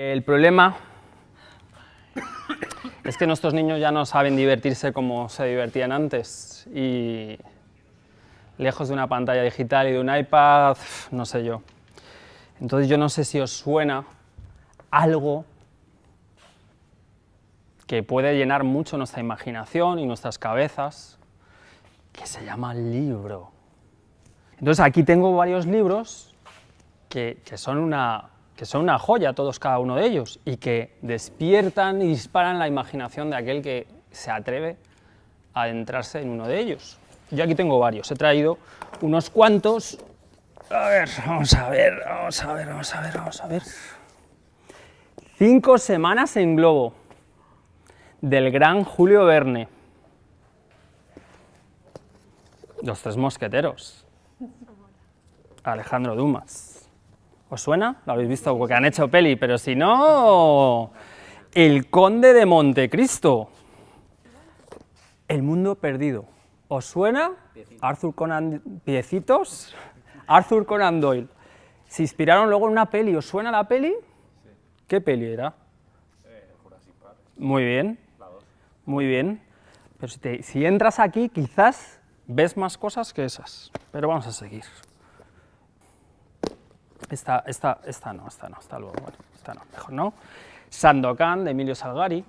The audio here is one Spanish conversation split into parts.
El problema es que nuestros niños ya no saben divertirse como se divertían antes y lejos de una pantalla digital y de un iPad, no sé yo. Entonces yo no sé si os suena algo que puede llenar mucho nuestra imaginación y nuestras cabezas, que se llama libro. Entonces aquí tengo varios libros que, que son una, que son una joya todos cada uno de ellos y que despiertan y disparan la imaginación de aquel que se atreve a adentrarse en uno de ellos. Yo aquí tengo varios, he traído unos cuantos. A ver, vamos a ver, vamos a ver, vamos a ver, vamos a ver. Cinco semanas en globo, del gran Julio Verne. Los tres mosqueteros. Alejandro Dumas. ¿Os suena? Lo habéis visto porque han hecho peli, pero si no... El Conde de Montecristo. El Mundo Perdido. ¿Os suena? Arthur Conan... Piecitos. Arthur Conan Doyle. Se inspiraron luego en una peli. ¿Os suena la peli? ¿Qué peli era? Muy bien. Muy bien. Pero si, te- si entras aquí, quizás ves más cosas que esas. Pero vamos a seguir. Esta, esta, esta no, esta no, esta luego, bueno, esta no, mejor no. Sandokan, de Emilio Salgari.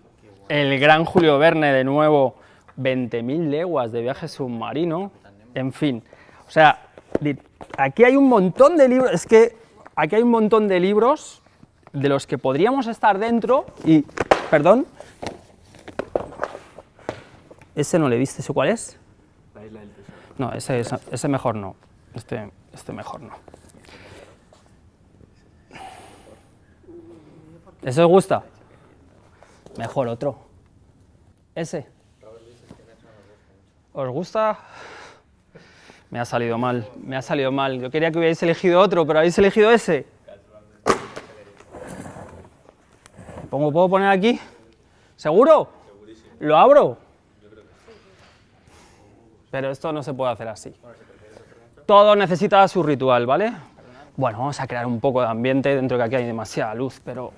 El gran Julio Verne, de nuevo, 20.000 leguas de viaje submarino. En fin, o sea, aquí hay un montón de libros, es que aquí hay un montón de libros de los que podríamos estar dentro y, perdón, ese no le viste, ¿ese cuál es? No, ese, es- ese mejor no, este, este mejor no. ¿Ese os gusta? Mejor otro. Ese. ¿Os gusta? Me ha salido mal, me ha salido mal. Yo quería que hubierais elegido otro, pero habéis elegido ese. ¿Pongo, ¿Puedo poner aquí? ¿Seguro? ¿Lo abro? Pero esto no se puede hacer así. Todo necesita su ritual, ¿vale? Bueno, vamos a crear un poco de ambiente dentro de que aquí hay demasiada luz, pero...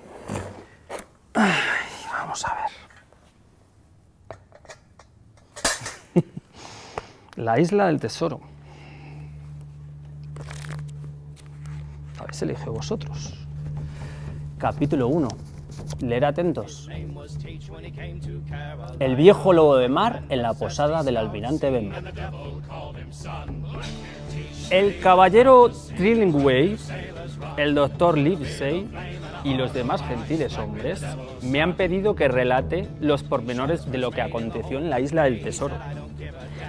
Vamos a ver. La isla del tesoro. Habéis elegido vosotros. Capítulo 1. Leer atentos. El viejo lobo de mar en la posada del almirante Benbow. El caballero Trillingway, el doctor Livesey y los demás gentiles hombres me han pedido que relate los pormenores de lo que aconteció en la isla del tesoro.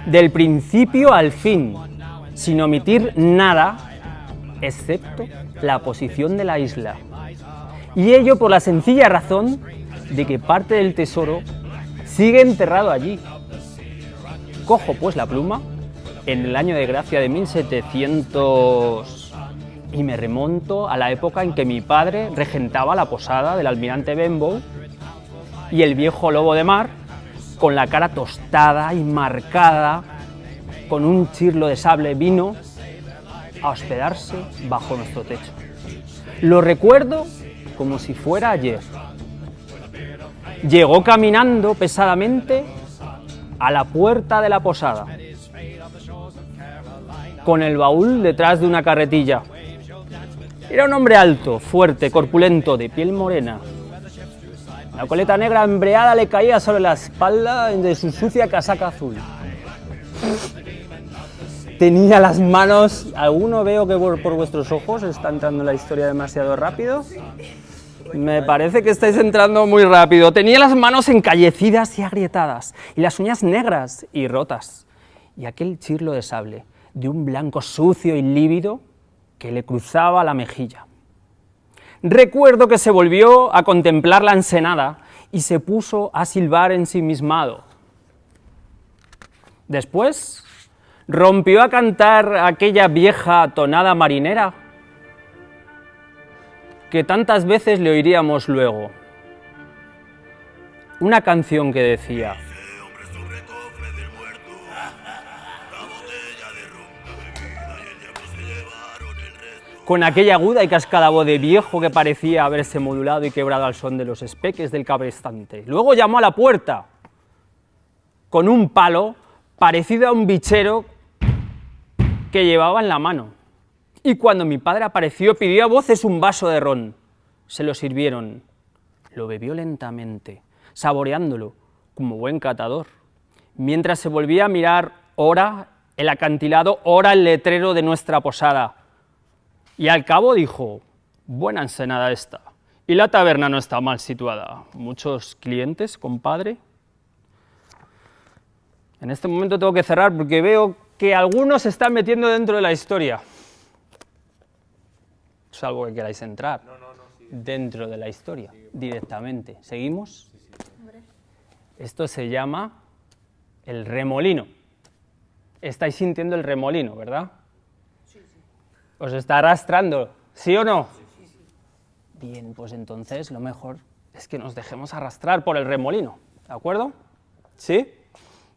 Del principio al fin, sin omitir nada, excepto la posición de la isla. Y ello por la sencilla razón de que parte del tesoro sigue enterrado allí. Cojo pues la pluma en el año de gracia de 1700 y me remonto a la época en que mi padre regentaba la posada del almirante Benbow y el viejo lobo de mar con la cara tostada y marcada con un chirlo de sable vino a hospedarse bajo nuestro techo. Lo recuerdo como si fuera ayer. Llegó caminando pesadamente a la puerta de la posada, con el baúl detrás de una carretilla. Era un hombre alto, fuerte, corpulento, de piel morena. La coleta negra embreada le caía sobre la espalda de su sucia casaca azul. Tenía las manos... ¿Alguno veo que por, vuestros ojos está entrando la historia demasiado rápido? Me parece que estáis entrando muy rápido. Tenía las manos encallecidas y agrietadas, y las uñas negras y rotas, y aquel chirlo de sable, de un blanco sucio y lívido, que le cruzaba la mejilla. Recuerdo que se volvió a contemplar la ensenada y se puso a silbar ensimismado. Después rompió a cantar aquella vieja tonada marinera que tantas veces le oiríamos luego. Una canción que decía, con aquella aguda y cascada voz de viejo que parecía haberse modulado y quebrado al son de los espeques del cabrestante. Luego llamó a la puerta con un palo parecido a un bichero que llevaba en la mano. Y cuando mi padre apareció pidió a voces un vaso de ron. Se lo sirvieron. Lo bebió lentamente, saboreándolo como buen catador, mientras se volvía a mirar ora el acantilado, ora el letrero de nuestra posada. Y al cabo dijo, buena ensenada esta. Y la taberna no está mal situada. ¿Muchos clientes, compadre? En este momento tengo que cerrar porque veo que algunos se están metiendo dentro de la historia. Salvo que queráis entrar dentro de la historia directamente. ¿Seguimos? Esto se llama el remolino. Estáis sintiendo el remolino, ¿verdad? ¿Os está arrastrando? ¿Sí o no? Bien, pues entonces lo mejor es que nos dejemos arrastrar por el remolino, ¿de acuerdo? ¿Sí?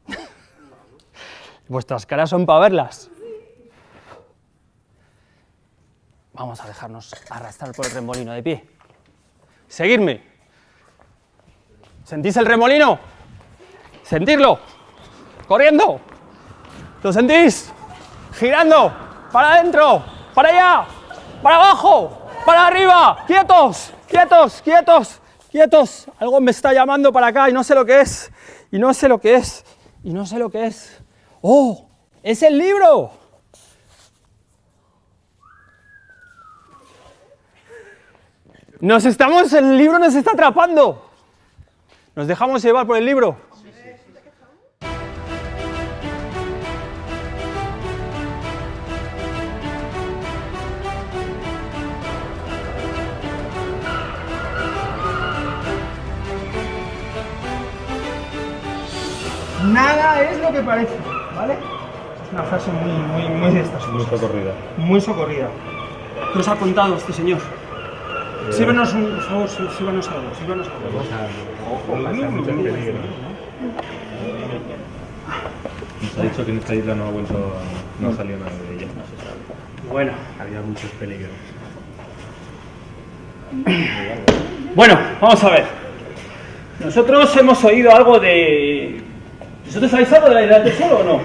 Vuestras caras son para verlas. Vamos a dejarnos arrastrar por el remolino de pie. Seguidme. ¿Sentís el remolino? ¿Sentirlo? ¿Corriendo? ¿Lo sentís? ¿Girando? ¿Para adentro? ¿Para allá? ¿Para abajo? ¿Para arriba? ¡Quietos! ¡Quietos! ¡Quietos! ¡Quietos! Algo me está llamando para acá y no sé lo que es. Y no sé lo que es. Y no sé lo que es. ¡Oh! ¡Es el libro! Nos estamos, el libro nos está atrapando. ¿Nos dejamos llevar por el libro? Que parece, ¿vale? Es una frase muy, muy, muy de estas Muy cosas. socorrida. Muy socorrida. ¿Qué os ha contado este señor? Sírvenos un, por favor, sí- sírvanos algo, sírvanos algo. Ojo. Nos ha dicho que en esta isla no ha vuelto, no ha salido nada de ella. Bueno, Había muchos peligros. bueno, vamos a ver. Nosotros hemos oído algo de... ¿Vosotros sabéis algo de la isla del tesoro o no?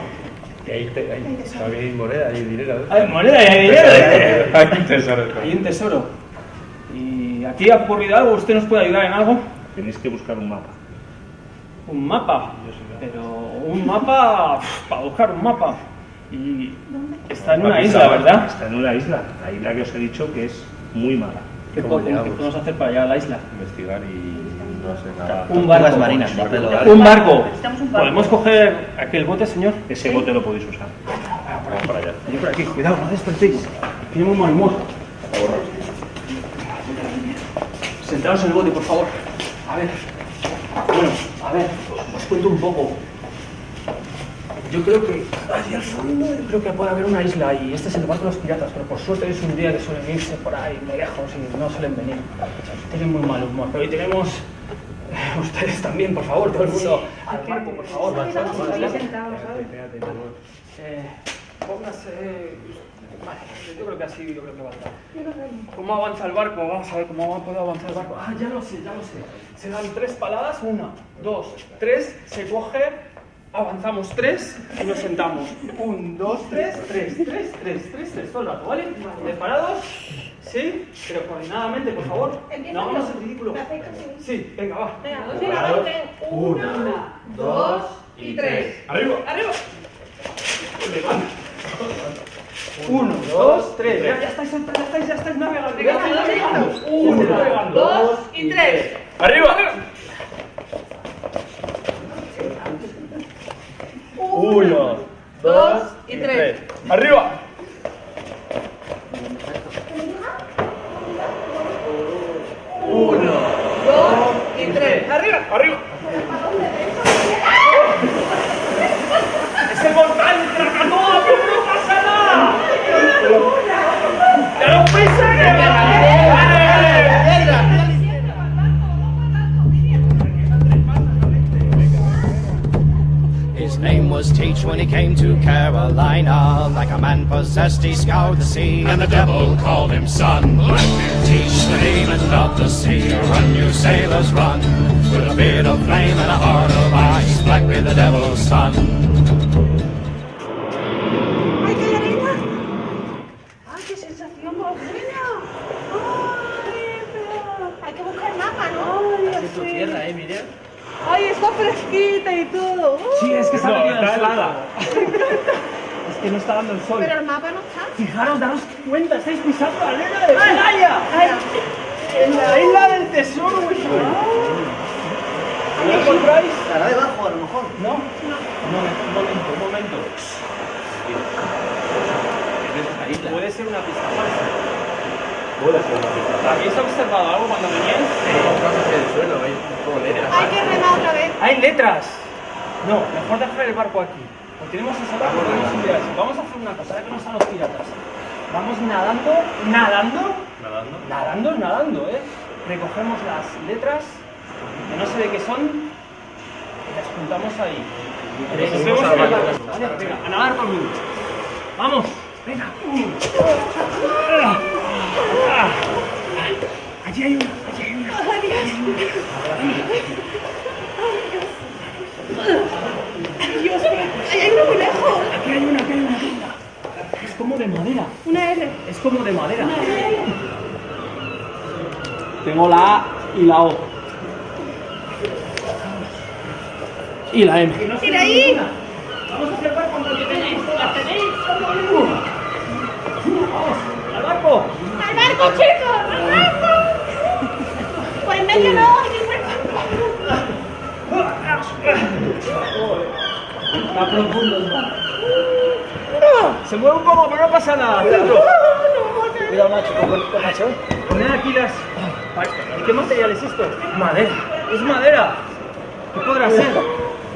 Que ahí, te- ahí hay moneda, hay dinero. ¿eh? Hay moneda y hay dinero. ¿eh? Hay un tesoro. Hay un tesoro. ¿Y aquí ha ocurrido algo? ¿Usted nos puede ayudar en algo? Tenéis que buscar un mapa. Un mapa. Pero un mapa... Para buscar un mapa. Y está en una isla, ¿verdad? Está en una isla. La isla que os he dicho que es muy mala. ¿Qué, podemos hacer para llegar a la isla? Investigar y no sé nada. Un barco. Marinas. Un barco. ¿Podemos coger aquel bote, señor? Ese bote lo podéis usar. Vamos para allá. Yo por aquí, cuidado, no despertéis. Tenemos mal humor. Sentaos en el bote, por favor. A ver. Bueno, a ver, os cuento un poco. Yo creo que allí al fondo yo creo que puede haber una isla y este es el barco de los piratas, pero por suerte es un día que suelen irse por ahí muy lejos y no suelen venir. Tienen muy mal humor, pero hoy tenemos ustedes también, por favor, todo el mundo al barco, por favor. Eh, póngase. Vale, yo creo que así, yo creo que va a estar. ¿Cómo avanza el barco? Vamos a ver cómo puede avanzar el barco. Ah, ya lo sé, ya lo sé. Se dan tres paladas, una, dos, tres, se coge, avanzamos tres y nos sentamos. Un, dos, tres, tres, tres, tres, tres, tres, todo el rato, ¿vale? ¿Preparados? ¿Sí? Pero coordinadamente, por favor. No hagamos el ridículo. Sí, venga, va. Una, dos y tres. ¡Arriba! ¡Arriba! Uno, dos, tres. Ya, ya estáis, ya estáis, ya estáis navegando. ya estáis navegando. Una, navegando. dos y tres. ¡Arriba! Uno, Dos y tres. ¡Arriba! uno. Dos y tres. ¡Arriba! ¡Arriba! Was rage when he came to Carolina. Like a man possessed, he scoured the sea, and the devil called him son. Teach the demon of the sea, run, you sailors, run. With a beard of flame and a heart of ice, Black be the devil's son. Que no está dando el sol. Pero el mapa no está. Fijaros, daros cuenta, estáis pisando la arena de playa. En la isla del tesoro, vuestro. ¿Lo encontráis? Estará debajo, a lo mejor. No. Un momento, un momento, un momento. Puede ser una pista falsa. Puede ser una pista. ¿Habéis observado algo cuando veníais? Hay que remar otra vez. Hay letras. No, mejor dejar el barco aquí. Lo tenemos esa barco, podemos subir así. Vamos a hacer una cosa, ahora que no están los piratas. Vamos nadando, nadando, Nadando. nadando, nadando, ¿eh? Recogemos las letras, que no sé de qué son, y las juntamos ahí. Barco. Vale, venga, a nadar mundo. ¡Vamos! ¡Venga! Ah, ah. Allí hay una, allí hay una. ¡Ay, Dios mío! ¡Ay, hay uno muy lejos! Aquí hay una, aquí hay una. venga. Es como de madera. Una R. Es como de madera. Tengo la A y la O. Y la M. ¡Tira ahí! Vamos a hacer barco cuando tenéis. ¿Las tenéis? Vamos, al barco. ¡Al barco, chicos! ¡Al barco! Por en medio no. Está profundo el mar. Se mueve un poco, pero no pasa nada. Cuidado, macho, con, con macho. Poned aquí las. ¿Y qué material es esto? Madera. Es madera. ¿Qué podrá ser?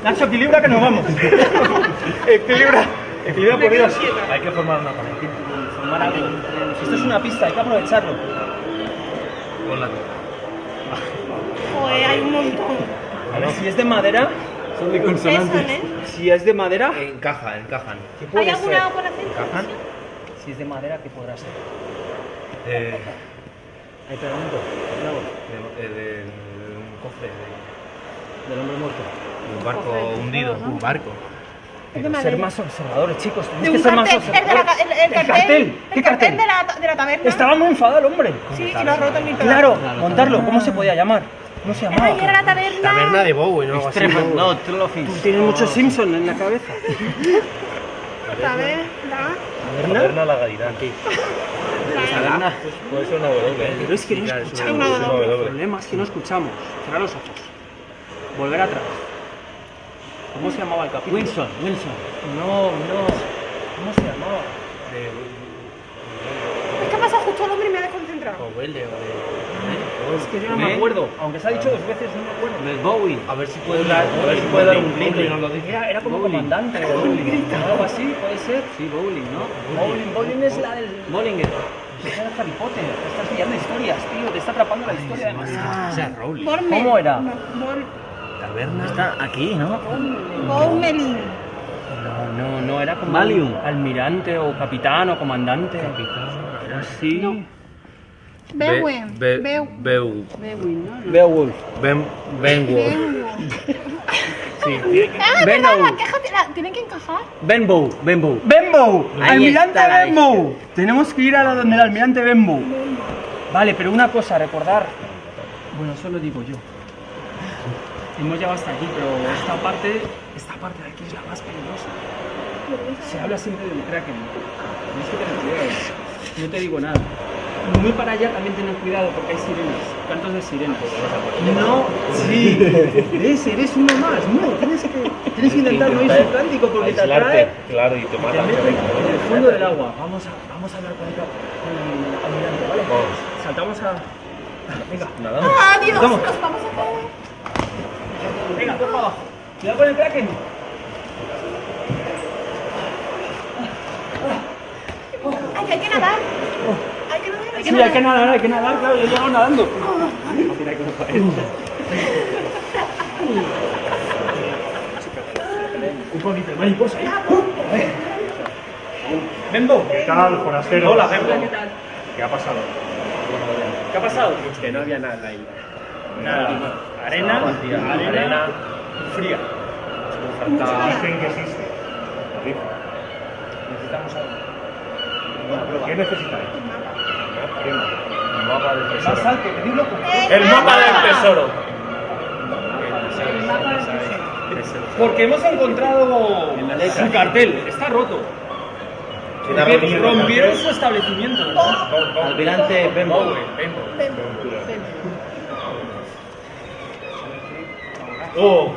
Nacho, equilibra que nos vamos. equilibra. Equilibra por Dios. Hay que formar una pared. Formar algo. Esto es una pista, hay que aprovecharlo. Tú. Joder, hay un montón. A ver si es de madera. Son de ¿eh? Si es de madera, Encaja, encajan. ¿qué ¿Hay alguna ser? por hacer? ¿Encajan? Si es de madera, ¿qué podrá ser? Eh, Hay pegamento. Claro. de, eh, de- de un cofre, de, Del hombre muerto. de un barco hundido. Un barco. Ser más observadores, chicos. Tenéis que ser más cartel, el, de la, observadores. el, el cartel, ¿Qué el cartel? de la, de la taberna. Estaba muy enfadado el hombre. Sí, y lo ha roto en mi Claro, montarlo. ¿Cómo se podía llamar? ¿Cómo se llamaba? Era la taberna. Taberna de Bowie, ¿no? Así. No, Tú tienes muchos Simpson en la cabeza. Taberna. Taberna la Gadirán. Taberna. Puede ser una W. Pero es que no es escuchamos. es El problema es que no escuchamos. Cerrar los ojos. Volver atrás. ¿Cómo se llamaba el capítulo? Wilson, Wilson. No, no. ¿Cómo se llamaba? Es que ha pasado justo el hombre y me ha desconcentrado. O Welle, o de... Es que yo no me acuerdo. Aunque se ha dicho dos veces, no me acuerdo. De Bowie. A ver si puede dar, a ver si puede dar un grito y nos lo dice. Era, era como comandante o algo así, puede ser. Sí, bowling, ¿no? Bowling, bowling es la del. Bollinger. Es la de Harry Potter. Te estás pillando historias, tío. Te está atrapando la historia demasiado. O sea. Bormel. ¿Cómo era? Taberna. Está aquí, ¿no? Bormelin. No, no, no, era como almirante o capitán o comandante. Capitán, era así. Bewen. Be- Bew- Beu. Beowulf. Ben, Benwood. Bewen. Ah, es Benno. verdad, la caja te- la- tienen que encajar. Benbow, Benbow. Benbow, almirante Benbow. Tenemos que ir a la donde el almirante Benbow. Vale, pero una cosa, recordar. Bueno, eso lo digo yo. Hemos llegado hasta aquí, pero esta parte, esta parte de aquí es la más peligrosa. Se habla siempre del Kraken. Tienes que tener cuidado. No te digo nada. Muy para allá también tener cuidado porque hay sirenas, cantos de sirenas. No, sí. ¿Ves? Eres uno más. No, tienes que, tienes que intentar no ir Atlántico porque te atrae. Claro, y te mata. en el fondo del agua. Vamos a, vamos a hablar con el, con el almirante, ¿vale? Saltamos a. Venga, Nadamos. Adiós, Vamos. nos vamos a caer. venga, para abajo. Cuidado con el kraken. Hay que nadar. Hay que nadar, hay que Sí, hay que nadar, hay que nadar, claro, yo he llegado nadando. Un Hipólito, mariposa. Bembo. ¿Qué tal, forastero? Hola, Bembo. ¿Qué ha pasado? ¿Qué ha pasado? Pues que no había nada ahí. Nada. Arena, arena, fría. Dicen que existe. Necesitamos algo. ¿Qué necesitáis? Más alto, que dilo con- El mapa del tesoro. Porque hemos encontrado su cartel. Está roto. Rompi- Rompieron su establecimiento, ¿verdad? Almirante Bembo. Oh,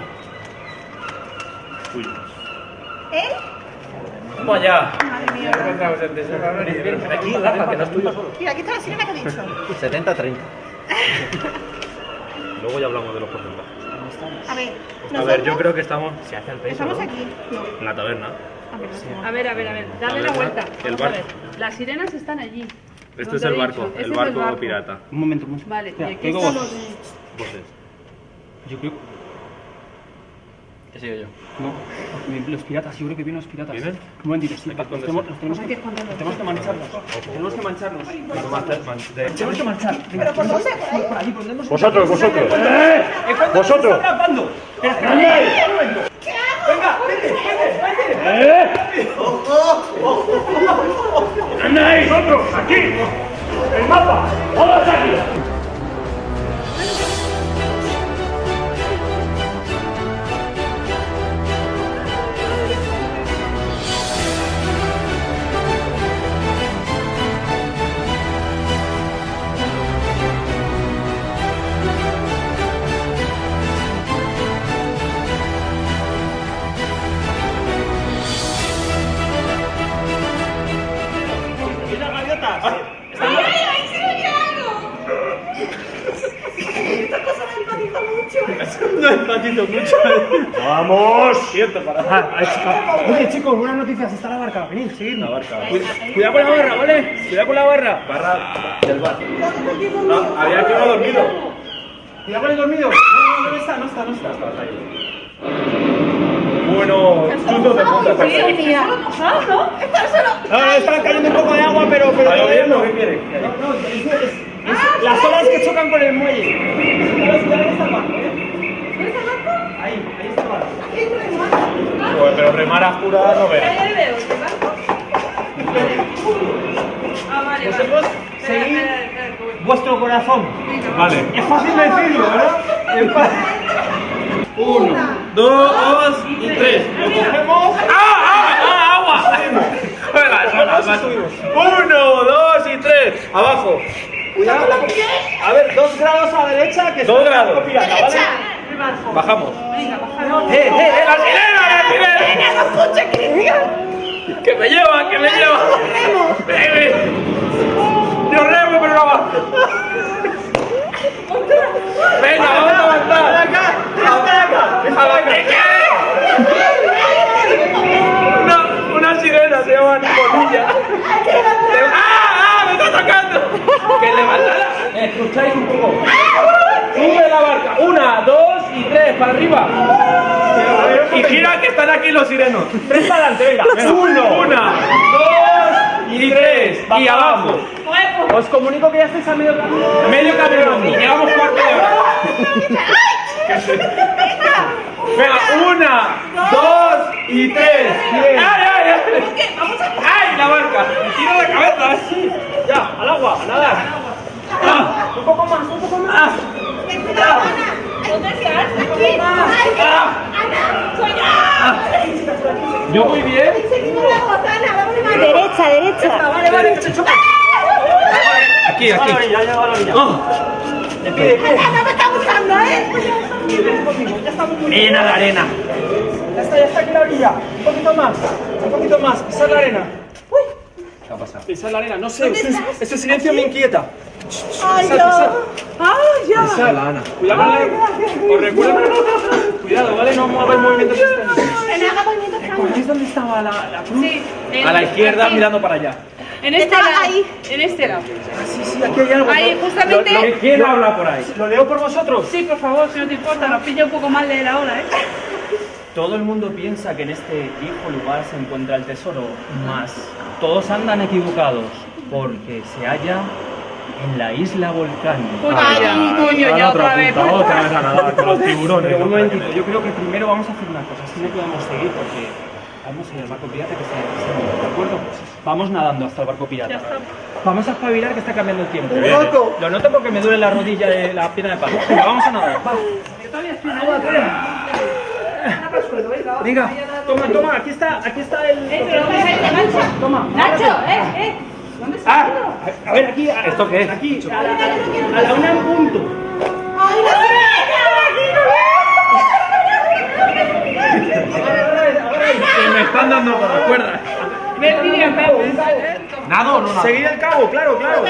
¿Eh? Vamos allá. Madre mía. Aquí, Rafa, que no es tuyo solo. Mira, aquí está la sirena que he dicho. 70-30. Luego ya hablamos de los porcentajes. A ver, A ver, yo creo que estamos Estamos aquí. No. en la taberna. A ver. A ver, a ver, a ver, dale la vuelta. el barco. ver. Las sirenas están allí. Este es el barco, el barco pirata. Un momento, un momento. Vale, y aquí que oigo están voces. los... Voces. Yo creo. ¿Qué sigo yo? No, los piratas, yo creo que vienen los piratas. ¿Vienen? Un momentito, sí. Hay que Los tenemos, los tenemos que esconderlos. tenemos que mancharnos. Tenemos que mancharnos. ¿Cómo hacer? Man- de- Tenemos que manchar. Venga, ¿Pero por dónde? ¿Por allí, Vosotros, vosotros. ¡Eh! ¿Cuánto Vosotros. Venga, vete, vete, vete. ¿Dónde ahí? ¡Vosotros! ¡Aquí! ¡El mapa! ¡Todos aquí! No empatizo mucho. ¡Vamos! Siento para. Oye, chicos, buenas noticias. Está la barca. Venid, seguidme. La barca. Cuidado con la barra, ¿vale? Cuidado con la barra. Barra del bar. No, había que no dormido. Cuidado con el dormido. No, no, no está, no está, no está. Bueno, chuzos de puta. Dios mía. ¿Mojado, no? Está solo. No, no, está cayendo un poco de agua, pero. pero. ¿Qué quiere? No, no, es, es- es las olas que chocan con el muelle. ¿Sabes dónde está el barco, eh? ¿Dónde está el barco? Ahí, ahí está el Joder, pero remar a jura no veo. Ah, vale, Vosotros vale. Espera, seguid espera, espera, que voy. vuestro corazón. Vale. Es fácil decirlo, ¿verdad? Es fácil. Uno, dos y tres. Lo cogemos. ¡Ah, ah, ah! ¡Agua! Uno, dos y tres. Abajo. Cuidado. A ver, dos grados a la derecha que Dos grados. pirata, ¿vale? Bajamos. Venga, bajamos. ¡Eh, eh, eh! ¡La sirena, la sirena! ¡Que me lleva, que me lleva! ¡Baby! Yo remo, pero no va. Venga, vamos a avanzar. acá! ¡Hasta acá! Una, una sirena se llama Nicolilla. ¡Ah, ah! ¡Me está tocando! ¡Que levantará! Escucháis un poco. Sube la barca. Una, dos y tres, para arriba. Y gira que están aquí los sirenos. Tres para adelante, venga. Uno, una, dos y tres. Y abajo. Os comunico que ya estáis a medio camino. Medio camino. Llevamos cuarto de hora. Venga, una, dos y tres. ¡Ay, ay, ay! ¡Ay, la barca! ¡Me tiro la cabeza! así. Ya, al agua, a nadar. Ah, Un poco más, un poco más. Ten yo. Muy bien. La Derecha, derecha. Vale, vale, se choca. Aquí, la aquí. orilla, ya va a la orilla. Oh. Ana me está buscando, ¿eh? Ya estamos muy bien. Llena de arena. Ya está, ya está aquí la orilla. Un poquito más, un poquito más. Esa es la arena. Uy. ¿Qué ha pasado? Esa es la arena, no sé. Este, silencio me inquieta. Ay, Ay, ya. Pisad. Cuidado con la... Os recuerdo... Cuidado, ¿vale? No mueves movimientos extraños. Que me haga movimientos extraños. ¿Veis dónde estaba la, la cruz? Sí, en- A la izquierda aquí. mirando para allá. En este lado. ahí. En este lado. Sí, sí, aquí hay algo. Ahí, justamente. lo- lo- ¿Quién habla por ahí? ¿Lo leo por vosotros? Sí, por favor, si no te importa, nos pilla un poco mal de la hora, ¿eh? Todo el mundo piensa que en este viejo lugar se encuentra el tesoro, mas todos andan equivocados, porque se halla en la isla volcán. Ay, coño, ya otra vez. Otra vez a nadar con los tiburones. Pero un momentito, yo creo que primero vamos a hacer una cosa, así no podemos seguir porque vamos a ir al barco pirata que se se- ¿de acuerdo? Vamos nadando hasta el barco pirata. Vamos a espabilar que está cambiando el tiempo. Lo noto porque me duele la rodilla de la pierna de pato. Venga, vamos a nadar. Va. Venga, toma, toma, aquí está, aquí está el. Eh. Toma. Nacho, eh, eh. ¿Dónde está? Ah, a ver, aquí. a- ¿Esto qué es? Aquí, a la, a la una en punto. ¡Ay, la Que me están dando por las cuerdas. Ven, Miriam. ¿Nado o no nado? Seguir el cabo, claro, claro.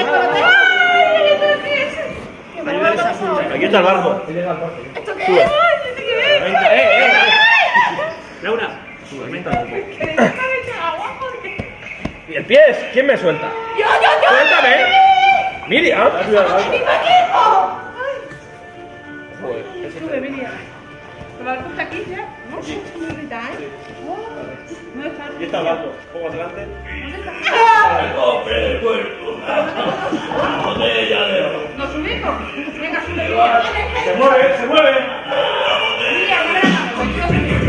Aquí está el barco. ¿Esto qué es? Eh, eh. Laura, sube. ¿Y el pie? ¿Quién me suelta? ¡Yo, yo, yo! Suéltame. Miriam. ¡Mi equipo! Sube, Miriam. ¿El barco está aquí ya? No, no grita, ¿eh? ¿Dónde está? Y está el. Un poco adelante. El cofre del puerto. La botella de oro. ¿Nos subimos? Venga, sube, Miriam. Se mueve, se mueve. Miriam, ven Medio,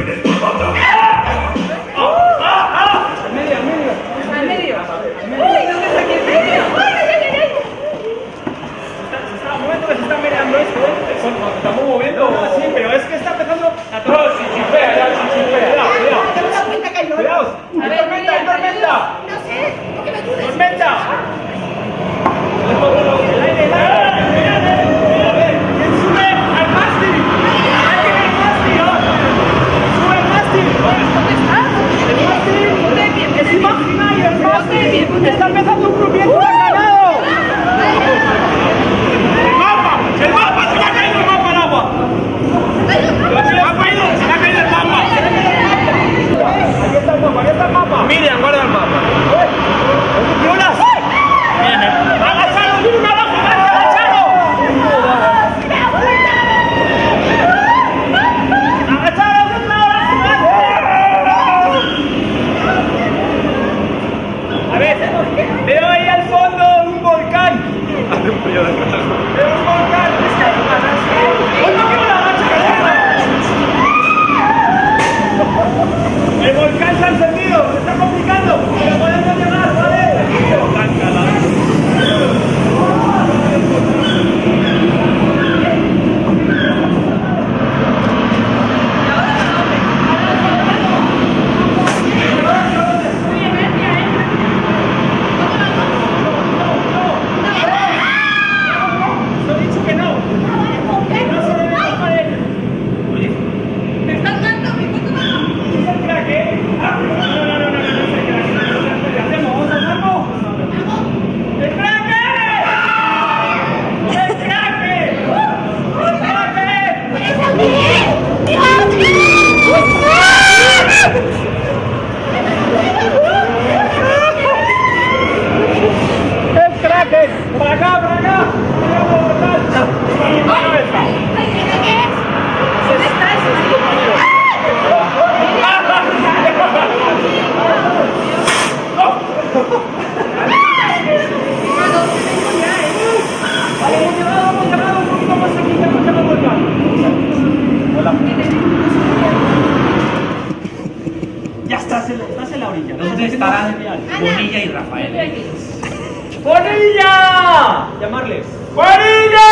Ya estás en, estás en la orilla. ¿Dónde estarán Bonilla y Rafael? ¡Bonilla! Llamarles. ¡Bonilla!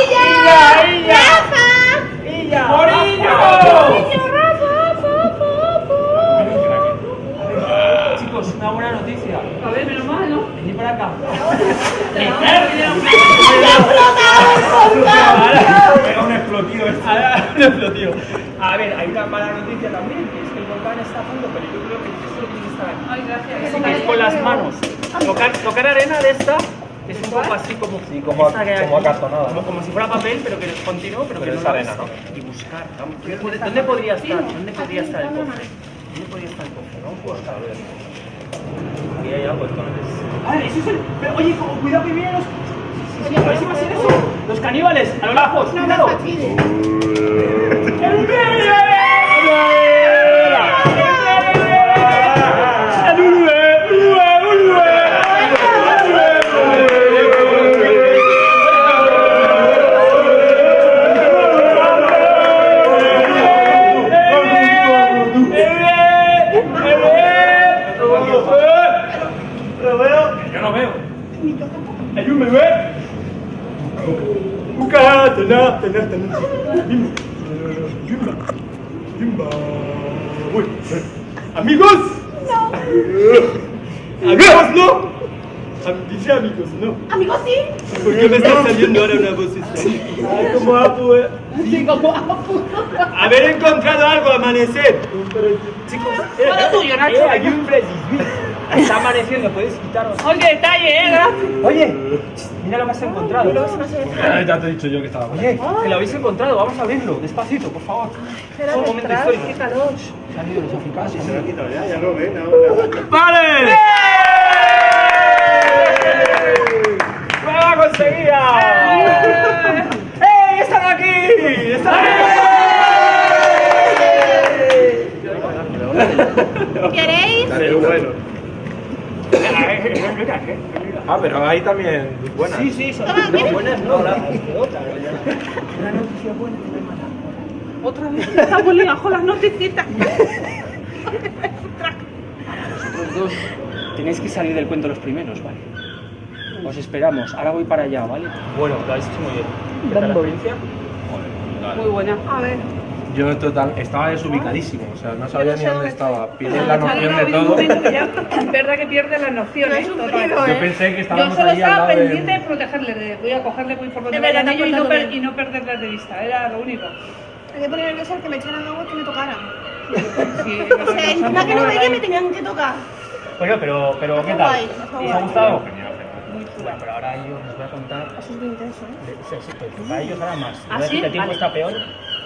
¡Illa! ¡Illa! ¡Illa! ¡Bonillo! Chicos, una buena noticia. A ver, menos mal, ¿no? Venid para acá. Explotivo. Ahora, un explotivo. A ver, hay una mala noticia también, que es que el volcán está a punto, pero yo creo que el tesoro tiene que estar aquí. Ay, gracias. Así que es con las manos. Tocar, tocar arena de esta es un poco así como, Sí, como, esta como acartonada. Como, como si fuera papel, pero que es continuo, pero, Pero que es no lo arena. ¿no? Y buscar. vamos, ¿dónde, puede- ¿Dónde podría estar? ¿Dónde podría estar el cofre? ¿Dónde podría estar el cofre? Vamos a buscar. Aquí hay algo entonces. Ah, eso es el... Pero, oye, cu- cuidado que vienen los... A ver si va a ser eso. Los caníbales, a lo lejos, cuidado. ¡El Bimba. Uy. ¿Amigos? No. ¿Amigos no? Amigos, ¿no? Amigos, sí. ¿Por qué me está saliendo ahora una voz extraña? Ay, como Apu, eh. Sí, como Apu. Haber encontrado algo, amanecer. Chicos, eh, Todo tuyo, Nacho. eh, aquí un. Está amaneciendo, puedes quitarlo. Oye, detalle, eh, gracias. Oye, mira lo que has encontrado. Ya te he dicho yo que estaba Oye, que lo habéis encontrado, vamos a abrirlo, despacito, por favor. Espera, Un momento histórico. qué calor. Se han ido los africanos. se han ido. Ya, ya lo ven ahora. ¡Vale! ¡Prueba conseguida! ¡Eh! ¡Están aquí! ¡Están aquí! ¿Queréis? Pero bueno. Ah, pero ahí también. Buenas. Sí, sí, son ¿quieres? buenas no. Hola. Una noticia buena, mi hermana. Otra vez está volviendo con las noticitas. Vosotros dos tenéis que salir del cuento los primeros, ¿vale? Os esperamos. Ahora voy para allá, ¿vale? Bueno, lo habéis hecho muy bien. ¿Qué tal la experiencia? Muy buena. A ver. Yo total, estaba desubicadísimo, o sea, no sabía no ni sé dónde dónde estaba. Pierdes la noción de todo. es verdad que pierde las nociones. Lo he total. sufrido, Yo ¿eh? pensé que Yo estábamos solo ahí al estaba lado pendiente de de... protegerle, de voy a cogerle muy por donde Es vayan ellos y no, per- y no perderlas de vista, era lo único. Hay que poner nerviosa el que me echaran agua y que me tocaran. Sí, O sea, encima que no veía me tenían que tocar. Bueno, pero, pero ¿qué tal? ¿Os ha gustado? Bueno, pero ahora yo os voy a contar. Eso es muy intenso, ¿eh? de- sí, sí, pero para ellos ahora más. ¿Ah, sí? que el tiempo Vale. está peor.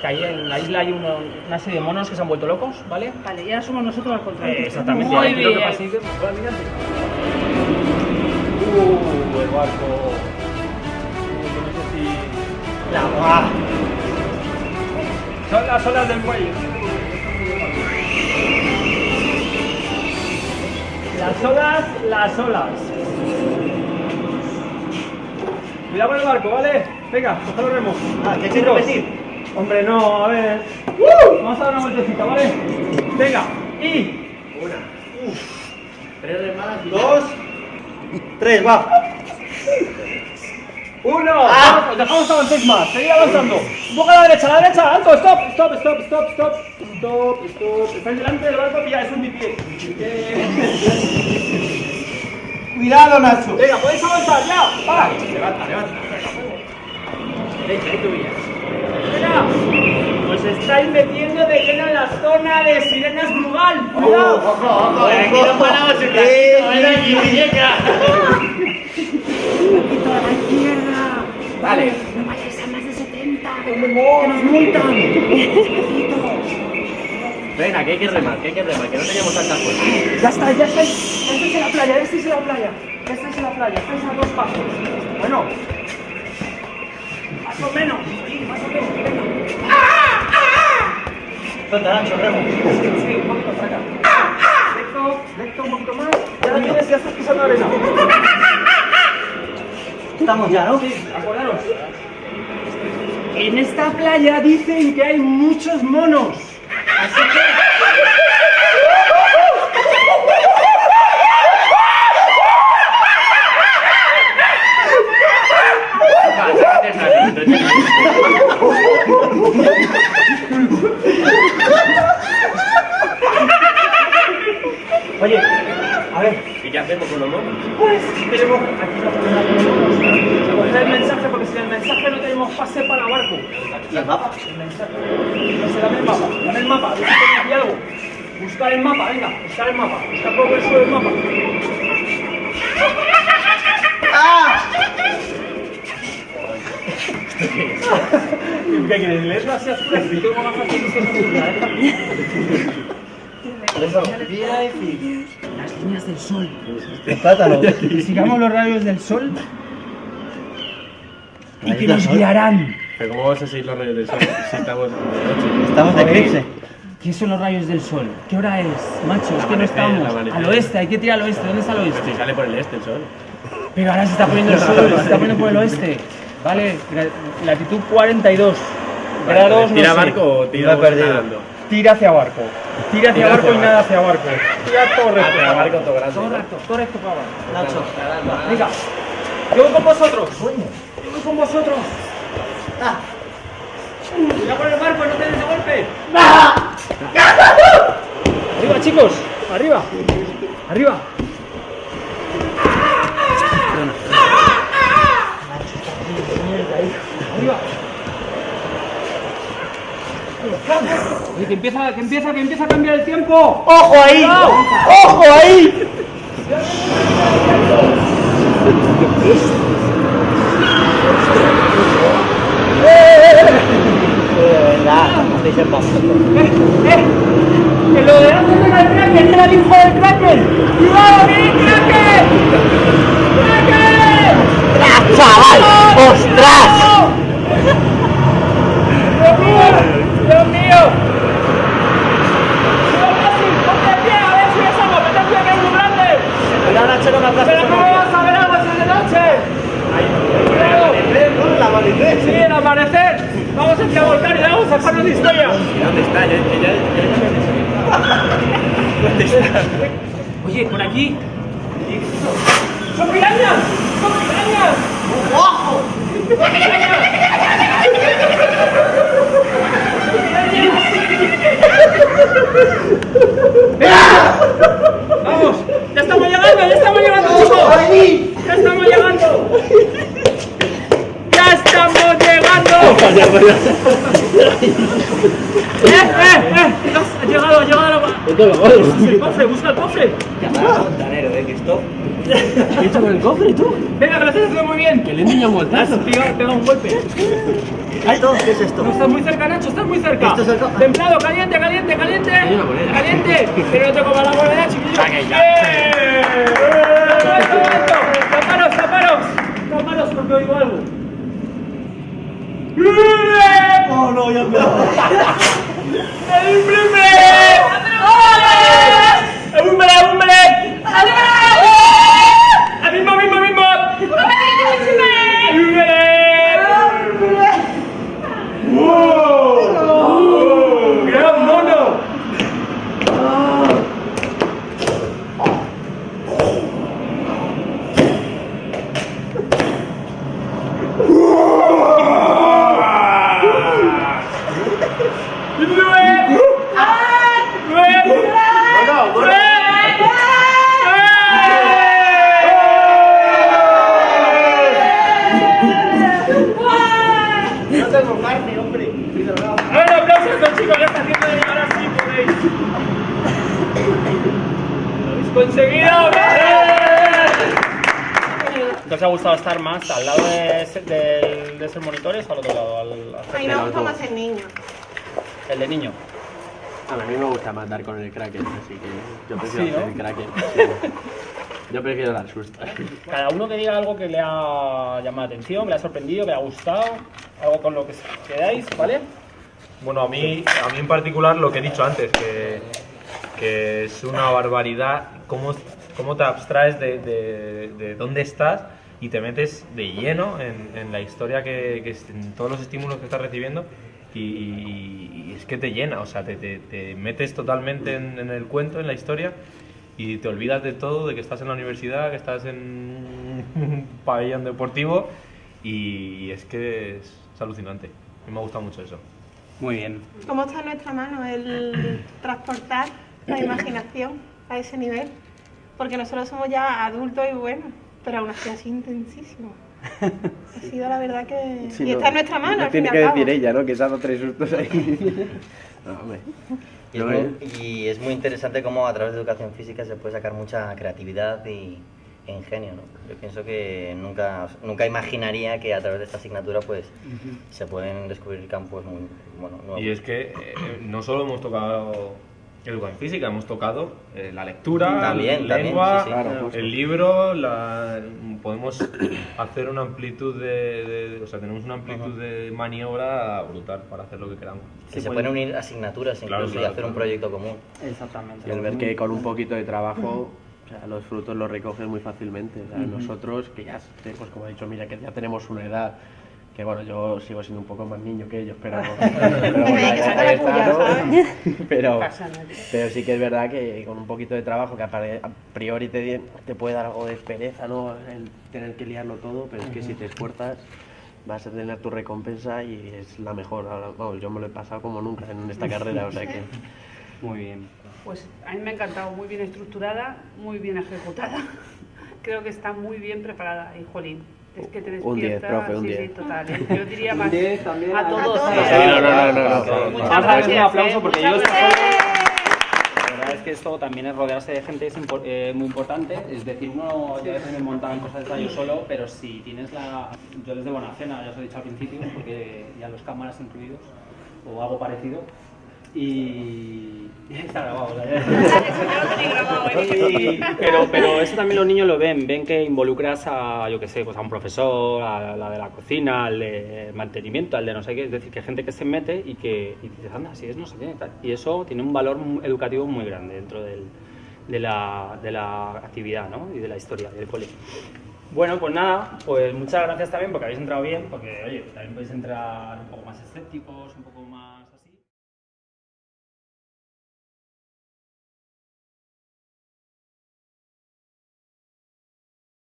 Que ahí en la isla hay uno- una serie de monos que se han vuelto locos, ¿vale? Vale, ya somos nosotros al contrario. Eh, exactamente. Muy ahora que bien. de- Hola, mirad. Uh, el barco. Uh, no sé si. La ¡Ah! Son las olas del muelle. Las olas, las olas. Cuidado con el barco, ¿vale? Venga, coge los remos. Ah, ¿te Chicos. repetir? Hombre, no, a ver. Vamos a dar una vueltecita, ¿vale? Venga, y. Tres remadas y dos. Tres, va. Uno, vamos, dejamos avancéis más, seguid avanzando. Un poco a la derecha, a la derecha, alto, stop, stop, stop, stop, stop, stop, stop. Estáis delante del barco, pilla, eso es mi pie. Cuidado, Nacho. Venga, podéis avanzar, ya, va. Levanta, levanta. Venga, ahí tú pillas. Venga, os estáis metiendo de lleno en la zona de sirenas Brugal. Cuidado. Ojo, ojo, Aquí ojo. no paramos Eh, casito, ven aquí, muñeca. a la izquierda. Vale. No vayáis a más de 70. Que nos multan. Venga, que hay que remar, que hay que remar, que no teníamos tanta fuerza. Ya está, ya estáis, estáis en la playa, ya estáis en la playa, ya estáis en la playa, estáis a dos pasos. Bueno, más o menos, sí, más o menos, venga. Suelta, Nacho, remo. Sí, un poquito acá. Recto, recto, un poquito más. Ya la tienes, ya estás pisando arena. Estamos ya, ¿no? Sí, acordaros. En esta playa dicen que hay muchos monos. Oye, a ver, ¿Y qué hacemos con los monos? Pues tenemos aquí la. Coger el mensaje porque sin el mensaje no tenemos pase para barco. ¿Y el mapa? El mensaje. Dame el mapa, dame el mapa, algo. Buscar el mapa, venga, buscar el mapa, buscar por el suelo el mapa. ¿Qué quieres? ¿Leerlo así a? Yo tengo más fácil que ¿eh? Las líneas del sol. Plátano. Sigamos los rayos del sol y que nos el guiarán. Pero ¿cómo vas a seguir los rayos del sol si estamos de noche? Estamos de eclipse. ¿Qué son los rayos del sol? ¿Qué hora es, macho? Es que no estamos. el. Al oeste, hay que tirar al oeste. ¿Dónde está el Pero oeste? si sale por el este el sol. Pero ahora se está poniendo el sol, se está poniendo por el oeste. Vale, latitud 42 grados. ¿Tira no sé. barco o tira perdido. Tira hacia barco. Tira hacia barco y nada hacia barco. Tira todo recto. Hacia barco, todo grande, Todo recto, todo recto para abajo. Nacho, venga. Yo voy con vosotros. Yo voy con vosotros. Cuidado con el barco, no te des de golpe. Arriba, chicos. Arriba. Arriba. Arriba. Oye, que empieza, que empieza, que empieza a cambiar el tiempo. ¡Ojo ahí! ¡Ojo ahí! ¡Eh! ¡Que lo de antes era el Kraken! ¡Era el hijo del Kraken! ¡Cuidado, mi Kraken! ¡Kraken! ¡Chaval! ¡Ostras! ¡Dios mío! ¡Dios mío! ¡Cuidado, Messi! ¡Ponte de pie! ¡A ver si es algo! ¡Vete pie que es muy grande! Pero ahora Nacho no me aplasta ¡Pero cómo vas a ver algo si es de noche! El amanecer. ¡Sí, el amanecer! ¡Vamos hacia volcán y vamos a dejarnos de historia! ¿Dónde está? Ya, ya, Oye, por aquí. ¡Son pirañas! ¡Son pirañas! ¡Ojo! ¡Son pirañas! ¡Vamos! ¡Ya estamos llegando! ¡Ya estamos llegando, chicos! ¡Ya estamos llegando! ¡Ya estamos llegando! ¡Eh, eh, eh! Ha llegado, ha llegado la... Busca el cofre, busca el cofre. Fontanero, ¿eh? Que esto. ¿Qué con el cofre tú? Venga, que lo estás haciendo muy bien. Que le niño un voltazo. Pegado, pegado un golpe. ¿Esto? ¿Qué es esto? No estás muy cerca, Nacho, estás muy cerca. Esto es cerca. Templado, caliente, caliente, caliente. Caliente. Pero no te comas la moneda, chiquillo. Saque ya. ¡Bien! ¡Momento, momento! ¡Taparos, taparos! Taparos porque oigo algo. Oh, no, ya me ¡El primer! ¡Hombre, No tengo carne, hombre. A ver, aplausos a estos chicos, ya está haciendo de llegar así, podéis. ¡Lo habéis conseguido! ¿Te os ha gustado estar más al lado de, ese- del- de esos monitores o al otro lado? Al, al- A mí me gusta más el niño. el de niño. A mí me gusta más dar con el Kraken, así que yo prefiero Sí, ¿no? hacer el Kraken. sí. Yo prefiero dar susto. Cada uno que diga algo que le ha llamado la atención, que le ha sorprendido, que le ha gustado, algo con lo que quedáis, ¿vale? Bueno, a mí, a mí en particular lo que he dicho antes, que, que es una barbaridad cómo, cómo te abstraes de, de- de dónde estás y te metes de lleno en, en la historia, que, que en todos los estímulos que estás recibiendo y, y es que te llena, o sea, te, te- te metes totalmente en, en el cuento, en la historia y te olvidas de todo, de que estás en la universidad, que estás en un pabellón deportivo y es que es, es alucinante. A mí me gusta mucho eso. Muy bien. ¿Cómo está en nuestra mano el transportar la imaginación a ese nivel? Porque nosotros somos ya adultos y buenos, pero aún así sido intensísimo. Ha sido la verdad que... Sí, y no, está en nuestra mano, no tiene que cabo. decir ella, ¿no? Que se ha dado tres sustos ahí. No, hombre. Y es, No, muy, eh. y es muy interesante cómo a través de educación física se puede sacar mucha creatividad y, e ingenio. ¿no? Yo pienso que nunca, nunca imaginaría que a través de esta asignatura pues se pueden descubrir campos muy bueno, nuevos. Y es que eh, no solo hemos tocado educación física, hemos tocado eh, la lectura, También, la también, lengua, sí, sí. Claro, el libro, la- podemos hacer una amplitud de, de- o sea, tenemos una amplitud de maniobra brutal para hacer lo que queramos. que se pueden unir asignaturas incluso Claro, y claro, hacer un proyecto común. Exactamente. Y el ver que con un poquito de trabajo, o sea, los frutos los recoges muy fácilmente. O sea, Nosotros, que ya, pues como ha dicho, mira, que ya tenemos una edad que bueno, yo sigo siendo un poco más niño que ellos, pero, pero, pero, Pasa nada. pero sí que es verdad que con un poquito de trabajo, que a priori te, te puede dar algo de pereza, ¿no? El tener que liarlo todo, pero es que si te esfuerzas vas a tener tu recompensa y es la mejor. Ahora, yo me lo he pasado como nunca en esta carrera, o sea que... Muy bien. Pues a mí me ha encantado, muy bien estructurada, muy bien ejecutada. Creo que está muy bien preparada y jolín. Es que te Un 10, despierta. profe, un sí, 10. sí, total. ¿eh? Yo diría Un más 10 también a todos. A todos. Sí, no, no, no, no, no. Vamos a un aplauso ¿eh? porque Muchas yo verdad es que esto también es rodearse de gente es impor- eh, muy importante. Es decir, uno ya a veces me montan cosas de yo solo, pero si tienes la. Yo desde Buena Cena, ya os he dicho al principio, porque ya los cámaras incluidos, o algo parecido. Y. Está grabado. Y- pero, pero eso también los niños lo ven, ven que involucras a, yo qué sé, pues a un profesor, a la de la cocina, al de mantenimiento, al de no sé qué, es decir, que hay gente que se mete y que y dices, anda, si es no sé qué, tal. y eso tiene un valor educativo muy grande dentro del- de, la, de la actividad ¿no? y de la historia del cole. Bueno, pues nada, pues muchas gracias también porque habéis entrado bien, porque oye, también podéis entrar un poco más escépticos, un poco.